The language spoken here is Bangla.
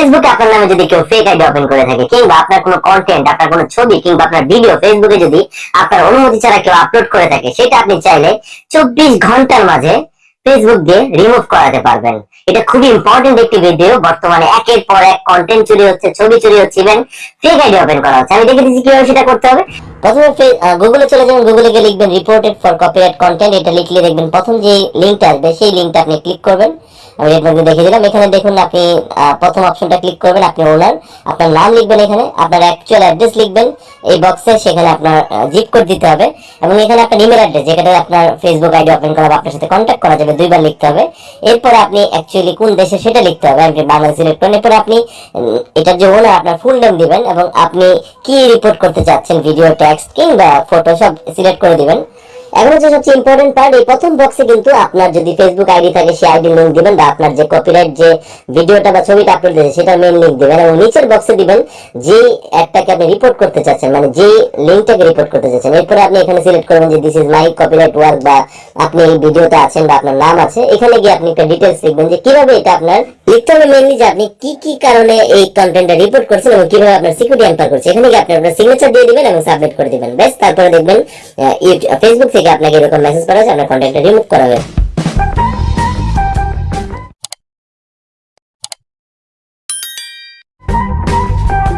ফেসবুকে আপনার নামে যদি কেউ ফেক আইডি ওপেন করে থাকে, কিংবা আপনার কোনো কন্টেন্ট আপনার কোনো ছবি, কিংবা আপনার ভিডিও ফেসবুকে যদি আপনার অনুমতি ছাড়া কেউ আপলোড করে থাকে, সেটা আপনি চাইলে চব্বিশ ঘণ্টার মাঝে ফেসবুক দিয়ে রিমুভ করাতে পারবেন। এটা খুবই ইম্পর্টেন্ট একটি ভিডিও বর্তমানে একের পর এক কন্টেন্ট চুরি হচ্ছে, ছবি চুরি হচ্ছে ইভেন ফেক আইডি ওপেন করা হচ্ছে। আমি দেখে দিচ্ছি কীভাবে সেটা করতে হবে। প্রথমে গুগলে চলে যাবেন। গুগলে গিয়ে লিখবেন রিপোর্টেড ফর কপিরাইট কন্টেন্ট এটা লিখলে দেখবেন প্রথম যে লিঙ্কটা আসবে, সেই লিঙ্কটা আপনি ক্লিক করবেন। আমি আপনাকে দেখে দিলাম এখানে দেখুন আপনি প্রথম অপশনটা ক্লিক করবেন, আপনি ওনার আপনার নাম লিখবেন এখানে, আপনার অ্যাকচুয়াল অ্যাড্রেস লিখবেন, এই বক্সে সেখানে আপনার জিপ কোড দিতে হবে এবং এখানে আপনার ইমেল অ্যাড্রেস যেখানে আপনার ফেসবুক আইডি ওপেন করা আপনার সাথে কন্ট্যাক্ট করা যাবে, দুইবার লিখতে হবে। এরপরে আপনি অ্যাকচুয়ালি কোন দেশে সেটা লিখতে হবে আপনি বাংলাদেশ সিলেক্ট করেন এরপরে আপনি এটার যে ওনার আপনার ফুল নেম দিবেন এবং আপনি কি রিপোর্ট করতে চাচ্ছেন ভিডিও টেক্সট কিংবা ফটো সব সিলেক্ট করে দিবেন। এখন হচ্ছে সবচেয়ে ইম্পর্টেন্ট পার্ট এই প্রথম বক্সে কিন্তু আপনার যদি ফেসবুক আইডি থাকে, সেই আইডি লিঙ্ক দিবেন বা আপনার যে কপিরাইট যে ভিডিওটা বা ছবিটা আপলোড দিয়েছে লিঙ্ক দিবেন এবং নিচের বক্সে দিবেন যে আপনি রিপোর্ট করতে চাচ্ছেন মানে যে লিঙ্কটাকে রিপোর্ট করতে চাচ্ছেন। এরপরে আপনি এখানে সিলেক্ট করবেন যে this is my copyright work বা আপনি এই ভিডিওতে আছেন বা আপনার নাম আছে। এখানে গিয়ে আপনি একটা ডিটেলস লিখবেন যে কীভাবে এটা আপনার লিখতে হবে মেইনলি যে আপনি কি কি কারণে এই কন্টেন্টটা রিপোর্ট করছেন এবং কীভাবে আপনার সিকিউরিটি করছে। এখানে গিয়ে আপনি আপনার সিগনেচার দিয়ে দিবেন এবং সাবমিট করে দিবেন। বেশ তারপরে দেখবেন ফেসবুক থেকে আপনাকে এরকম মেসেজ করা হয়েছে আপনার কন্টেন্টটা রিমুভ করা হবে